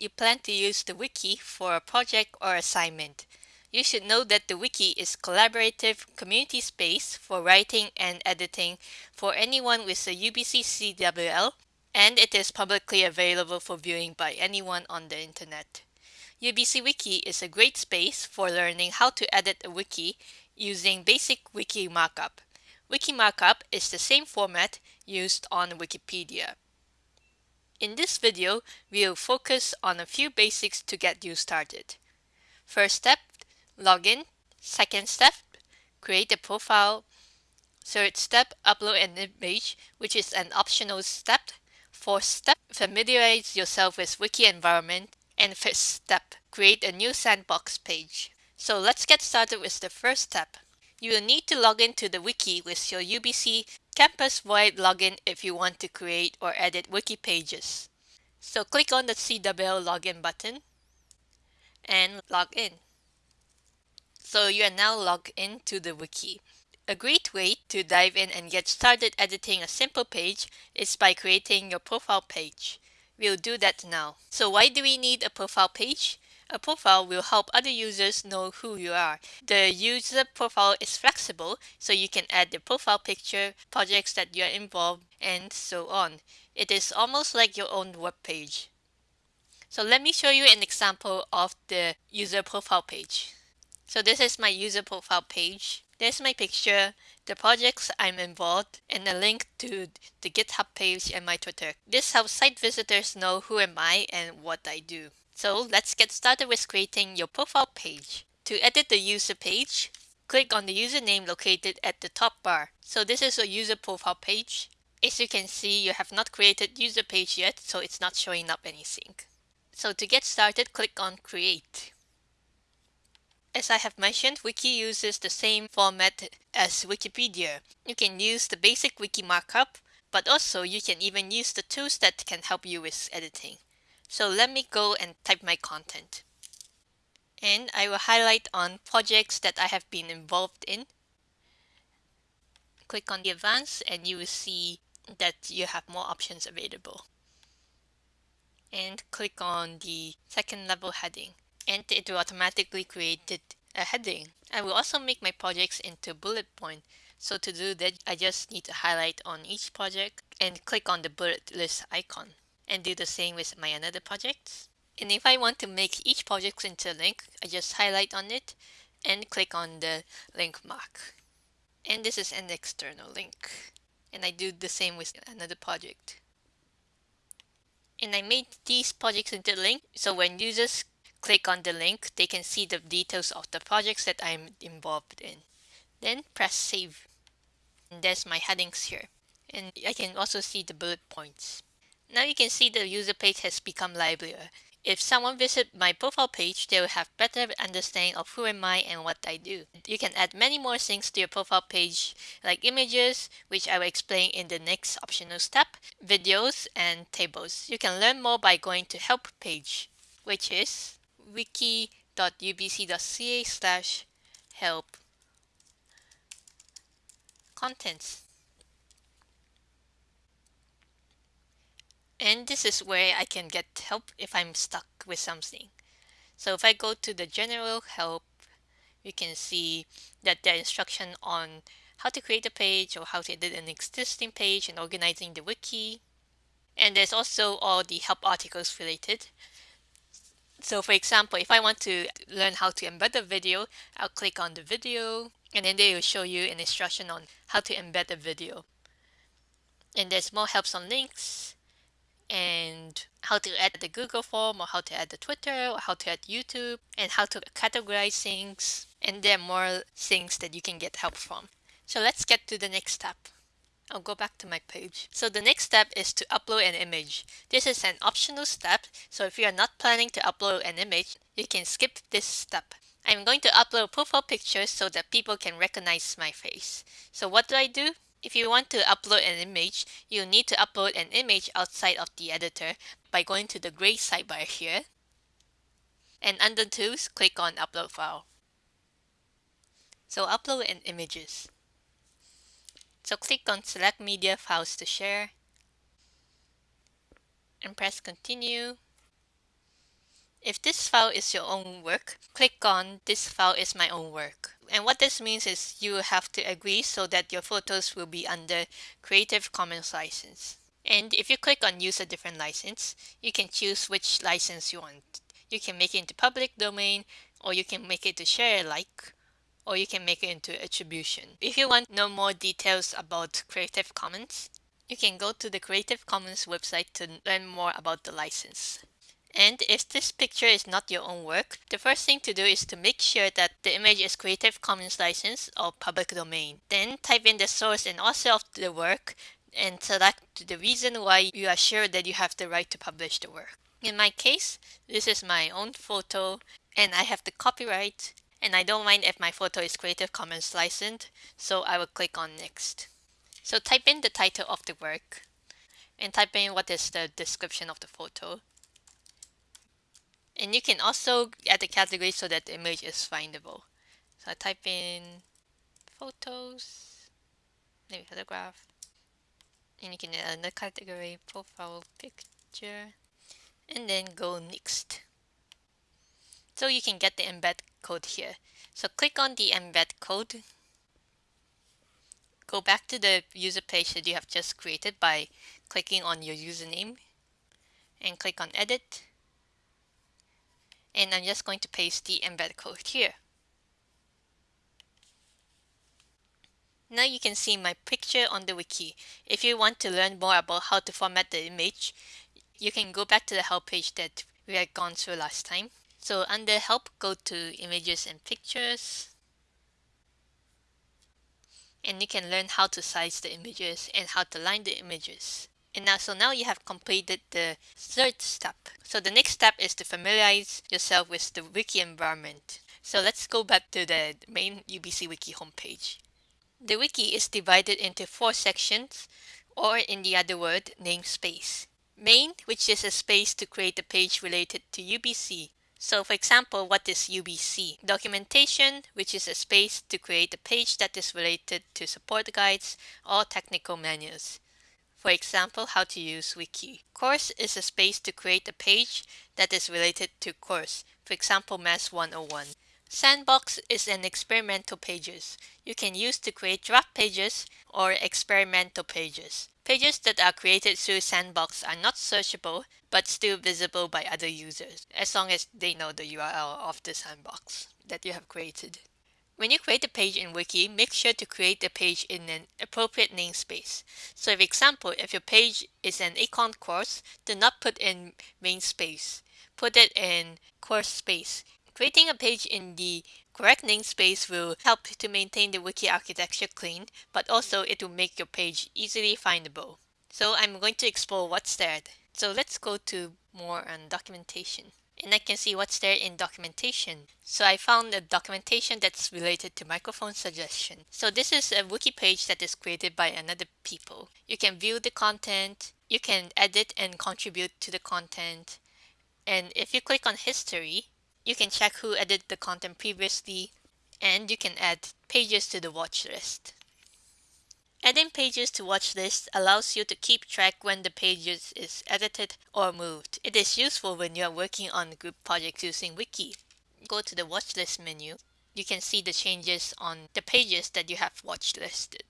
you plan to use the wiki for a project or assignment. You should know that the wiki is collaborative community space for writing and editing for anyone with a UBC CWL and it is publicly available for viewing by anyone on the internet. UBC Wiki is a great space for learning how to edit a wiki using basic wiki markup. Wiki markup is the same format used on Wikipedia. In this video, we'll focus on a few basics to get you started. First step, login. Second step, create a profile. Third step, upload an image, which is an optional step. Fourth step, familiarize yourself with wiki environment. And fifth step, create a new sandbox page. So let's get started with the first step. You will need to log into the wiki with your UBC campus-wide login if you want to create or edit wiki pages. So click on the CWL login button and log in. So you are now logged into the wiki. A great way to dive in and get started editing a simple page is by creating your profile page. We'll do that now. So why do we need a profile page? A profile will help other users know who you are. The user profile is flexible, so you can add the profile picture, projects that you are involved, and so on. It is almost like your own web page. So let me show you an example of the user profile page. So this is my user profile page. There's my picture, the projects I'm involved, and a link to the GitHub page and my Twitter. This helps site visitors know who am I and what I do. So let's get started with creating your profile page. To edit the user page, click on the username located at the top bar. So this is a user profile page. As you can see, you have not created user page yet, so it's not showing up anything. So to get started, click on create. As I have mentioned, Wiki uses the same format as Wikipedia. You can use the basic wiki markup, but also you can even use the tools that can help you with editing. So let me go and type my content. And I will highlight on projects that I have been involved in. Click on the advanced and you will see that you have more options available. And click on the second level heading and it will automatically create a heading. I will also make my projects into bullet point. So to do that, I just need to highlight on each project and click on the bullet list icon and do the same with my another projects. And if I want to make each project into a link, I just highlight on it and click on the link mark. And this is an external link. And I do the same with another project. And I made these projects into a link so when users click on the link, they can see the details of the projects that I'm involved in. Then press save. And there's my headings here. And I can also see the bullet points. Now you can see the user page has become livelier. If someone visits my profile page, they will have better understanding of who am I and what I do. You can add many more things to your profile page like images, which I will explain in the next optional step, videos, and tables. You can learn more by going to help page, which is wiki.ubc.ca slash help contents. And this is where I can get help if I'm stuck with something. So if I go to the general help, you can see that there are instruction on how to create a page or how to edit an existing page and organizing the wiki. And there's also all the help articles related. So for example, if I want to learn how to embed a video, I'll click on the video and then they will show you an instruction on how to embed a video. And there's more helps on links and how to add the Google form or how to add the Twitter or how to add YouTube and how to categorize things. And there are more things that you can get help from. So let's get to the next step. I'll go back to my page. So the next step is to upload an image. This is an optional step, so if you are not planning to upload an image, you can skip this step. I'm going to upload profile pictures so that people can recognize my face. So what do I do? If you want to upload an image, you'll need to upload an image outside of the editor by going to the gray sidebar here. And under Tools, click on Upload File. So upload an images. So click on select media files to share and press continue. If this file is your own work, click on this file is my own work. And what this means is you have to agree so that your photos will be under Creative Commons license. And if you click on use a different license, you can choose which license you want. You can make it into public domain or you can make it to share alike or you can make it into attribution. If you want to know more details about Creative Commons, you can go to the Creative Commons website to learn more about the license. And if this picture is not your own work, the first thing to do is to make sure that the image is Creative Commons license or public domain. Then type in the source and author of the work and select the reason why you are sure that you have the right to publish the work. In my case, this is my own photo and I have the copyright and I don't mind if my photo is Creative Commons licensed, so I will click on next. So type in the title of the work and type in what is the description of the photo. And you can also add a category so that the image is findable. So I type in photos, maybe photograph, and you can add another category, profile picture, and then go next. So you can get the embed code here. So click on the embed code. Go back to the user page that you have just created by clicking on your username and click on edit. And I'm just going to paste the embed code here. Now you can see my picture on the wiki. If you want to learn more about how to format the image, you can go back to the help page that we had gone through last time. So under help, go to images and pictures. And you can learn how to size the images and how to line the images. And now, so now you have completed the third step. So the next step is to familiarize yourself with the wiki environment. So let's go back to the main UBC Wiki homepage. The wiki is divided into four sections, or in the other word, namespace. Main, which is a space to create a page related to UBC. So for example, what is UBC? Documentation, which is a space to create a page that is related to support guides or technical manuals. For example, how to use Wiki. Course is a space to create a page that is related to course. For example, Math 101. Sandbox is an experimental pages. You can use to create draft pages or experimental pages. Pages that are created through Sandbox are not searchable, but still visible by other users, as long as they know the URL of the Sandbox that you have created. When you create a page in Wiki, make sure to create the page in an appropriate namespace. So for example, if your page is an econ course, do not put in main space. Put it in course space. Creating a page in the correct namespace will help to maintain the wiki architecture clean, but also it will make your page easily findable. So I'm going to explore what's there. So let's go to more on documentation. And I can see what's there in documentation. So I found a documentation that's related to microphone suggestion. So this is a wiki page that is created by another people. You can view the content, you can edit and contribute to the content. And if you click on history, you can check who edited the content previously, and you can add pages to the watch list. Adding pages to watch list allows you to keep track when the pages is edited or moved. It is useful when you are working on group projects using Wiki. Go to the watch list menu. You can see the changes on the pages that you have watch listed.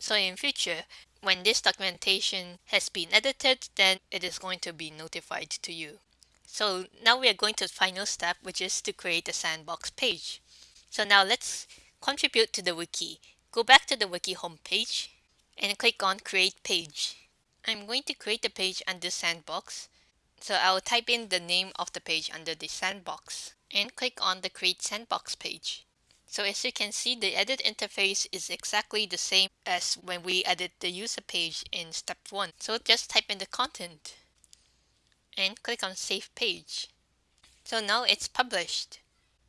So in future, when this documentation has been edited, then it is going to be notified to you. So now we are going to the final step, which is to create a sandbox page. So now let's contribute to the wiki. Go back to the wiki homepage and click on create page. I'm going to create a page under sandbox. So I'll type in the name of the page under the sandbox and click on the create sandbox page. So as you can see, the edit interface is exactly the same as when we edit the user page in step 1. So just type in the content and click on Save Page. So now it's published.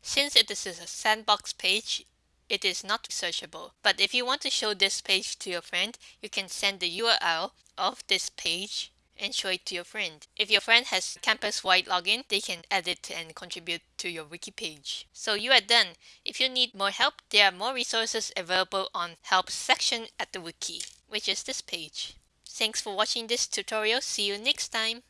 Since it is a sandbox page, it is not searchable. But if you want to show this page to your friend, you can send the URL of this page and show it to your friend. If your friend has campus-wide login, they can edit and contribute to your wiki page. So you are done. If you need more help, there are more resources available on help section at the wiki, which is this page. Thanks for watching this tutorial. See you next time.